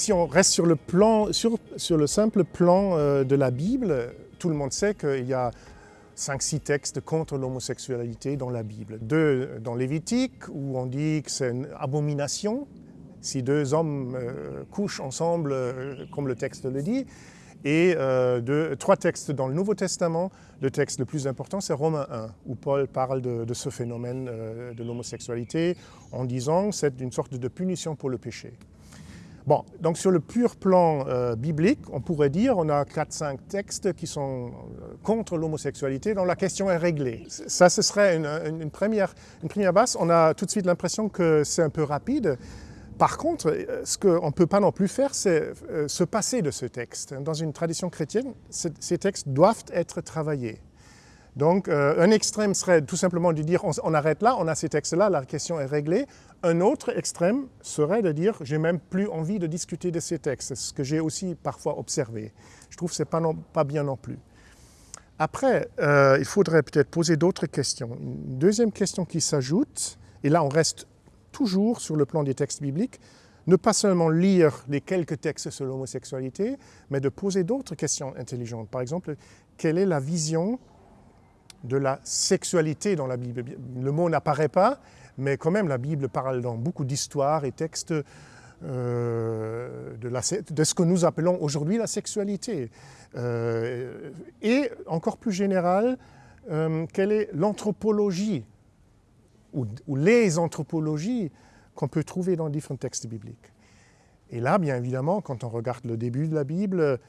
si on reste sur le, plan, simple plan euh, de la Bible, tout le monde sait qu'il y a 5-6 textes contre l'homosexualité dans la Bible. Deux dans Lévitique, où on dit que c'est une abomination si deux hommes euh, couchent ensemble, euh, comme le texte le dit. Et trois textes dans le Nouveau Testament. Le texte le plus important, c'est Romains 1, où Paul parle de, de ce phénomène de l'homosexualité en disant que c'est une sorte de punition pour le péché. Bon, donc sur le pur plan euh, biblique, on pourrait dire on a 4-5 textes qui sont euh, contre l'homosexualité dont la question est réglée. Ça, ce serait une, première, une première base. On a tout de suite l'impression que c'est un peu rapide. Par contre, euh, ce qu'on ne peut pas non plus faire, c'est se passer de ce texte. Dans une tradition chrétienne, ces textes doivent être travaillés. Donc, euh, un extrême serait tout simplement de dire on, arrête là, on a ces textes-là, la question est réglée. Un autre extrême serait de dire j'ai même plus envie de discuter de ces textes, ce que j'ai aussi parfois observé. Je trouve que ce n'est pas, bien non plus. Après, euh, il faudrait peut-être poser d'autres questions. Une deuxième question qui s'ajoute, et là on reste toujours sur le plan des textes bibliques, ne pas seulement lire les quelques textes sur l'homosexualité, mais de poser d'autres questions intelligentes. Par exemple, quelle est la vision de la sexualité dans la Bible. Le mot n'apparaît pas, mais quand même la Bible parle dans beaucoup d'histoires et textes euh, de, ce que nous appelons aujourd'hui la sexualité. Euh, et encore plus général, euh, quelle est l'anthropologie ou, les anthropologies qu'on peut trouver dans différents textes bibliques. Et là, bien évidemment, quand on regarde le début de la Bible,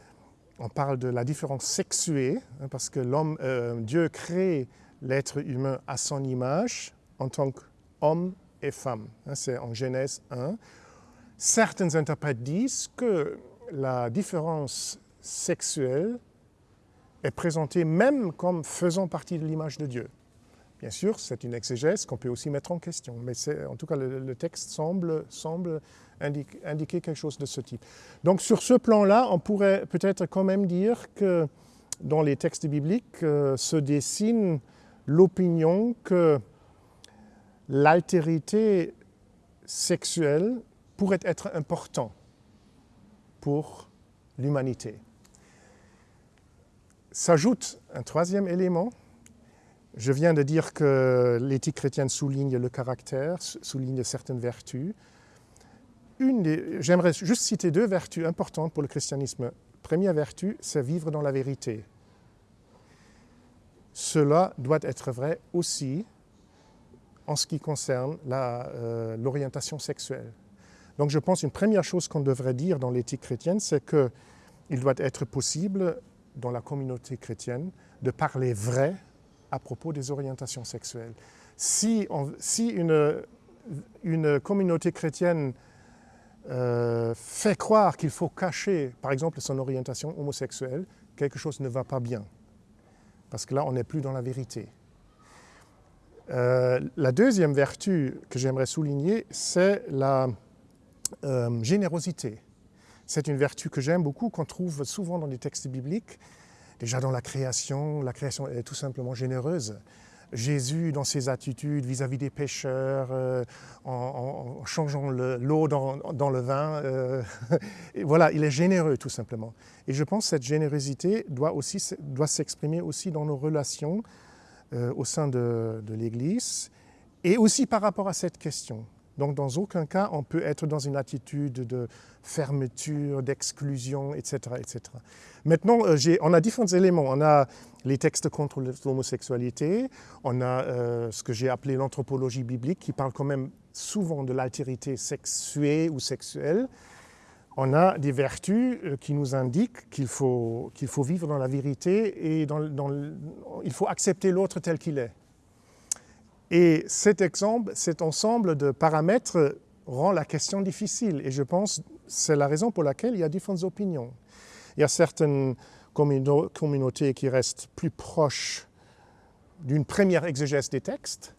on parle de la différence sexuée, hein, parce que l'homme, euh, Dieu crée l'être humain à son image en tant qu'homme et femme. Hein, c'est en Genèse 1. Certains interprètes disent que la différence sexuelle est présentée même comme faisant partie de l'image de Dieu. Bien sûr, c'est une exégèse qu'on peut aussi mettre en question, mais en tout cas, le, texte semble, semble indiquer quelque chose de ce type. Donc sur ce plan-là, on pourrait peut-être quand même dire que dans les textes bibliques euh, se dessine l'opinion que l'altérité sexuelle pourrait être important pour l'humanité. S'ajoute un troisième élément. Je viens de dire que l'éthique chrétienne souligne le caractère, souligne certaines vertus j'aimerais juste citer deux vertus importantes pour le christianisme. Première vertu, c'est vivre dans la vérité. Cela doit être vrai aussi en ce qui concerne euh, l'orientation sexuelle. Donc je pense une première chose qu'on devrait dire dans l'éthique chrétienne, c'est qu'il doit être possible dans la communauté chrétienne de parler vrai à propos des orientations sexuelles. Si, une communauté chrétienne euh, fait croire qu'il faut cacher, par exemple, son orientation homosexuelle, quelque chose ne va pas bien. Parce que là, on n'est plus dans la vérité. Euh, la deuxième vertu que j'aimerais souligner, c'est la euh, générosité. C'est une vertu que j'aime beaucoup, qu'on trouve souvent dans les textes bibliques. Déjà dans la création, la création est tout simplement généreuse. Jésus dans ses attitudes vis-à-vis des pécheurs, euh, en, changeant l'eau dans, le vin. Euh, voilà, il est généreux tout simplement. Et je pense que cette générosité doit, doit s'exprimer aussi dans nos relations euh, au sein de l'Église et aussi par rapport à cette question. Donc dans aucun cas on peut être dans une attitude de fermeture, d'exclusion, etc., etc. Maintenant, euh, on a différents éléments. On a les textes contre l'homosexualité, on a euh, ce que j'ai appelé l'anthropologie biblique qui parle quand même souvent de l'altérité sexuée ou sexuelle. On a des vertus euh, qui nous indiquent qu'il faut, qu'il faut vivre dans la vérité et dans, il faut accepter l'autre tel qu'il est. Et cet exemple, cet ensemble de paramètres rend la question difficile. Et je pense que c'est la raison pour laquelle il y a différentes opinions. Il y a certaines communautés qui restent plus proches d'une première exégèse des textes.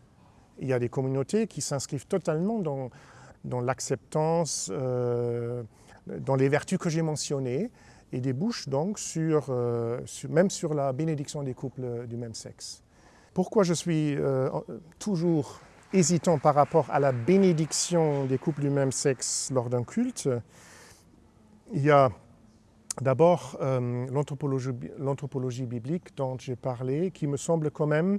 Il y a des communautés qui s'inscrivent totalement dans, l'acceptance, euh, dans les vertus que j'ai mentionnées, et débouchent donc sur, euh, même sur la bénédiction des couples du même sexe. Pourquoi je suis euh, toujours hésitant par rapport à la bénédiction des couples du même sexe lors d'un culte Il y a d'abord euh, l'anthropologie biblique dont j'ai parlé, qui me semble quand même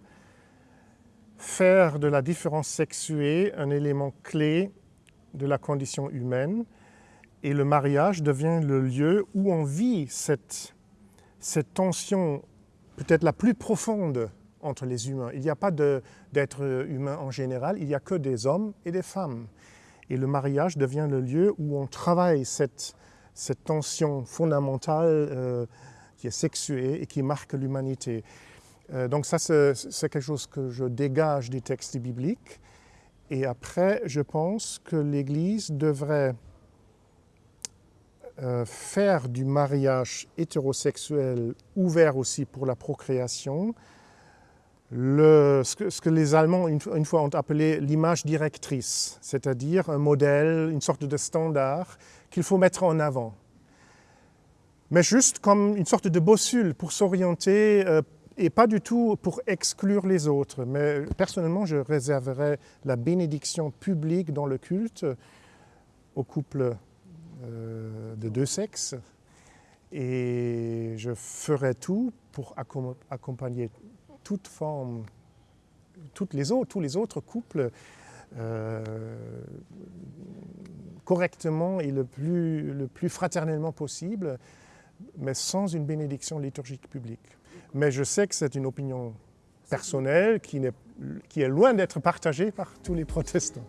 faire de la différence sexuée un élément clé de la condition humaine. Et le mariage devient le lieu où on vit cette, cette tension peut-être la plus profonde entre les humains. Il n'y a pas d'être humain en général, il n'y a que des hommes et des femmes. Et le mariage devient le lieu où on travaille cette, cette tension fondamentale euh, qui est sexuée et qui marque l'humanité. Euh, donc ça, c'est quelque chose que je dégage des textes bibliques. Et après, je pense que l'Église devrait euh, faire du mariage hétérosexuel ouvert aussi pour la procréation, ce, que, les Allemands une, une fois ont appelé l'image directrice, c'est-à-dire un modèle, une sorte de standard qu'il faut mettre en avant. Mais juste comme une sorte de bossule pour s'orienter euh, et pas du tout pour exclure les autres. Mais personnellement, je réserverais la bénédiction publique dans le culte aux couples euh, de deux sexes et je ferai tout pour accompagner toutes les tous les autres couples euh, correctement et le plus, le plus fraternellement possible, mais sans une bénédiction liturgique publique. Mais je sais que c'est une opinion personnelle qui est loin d'être partagée par tous les protestants.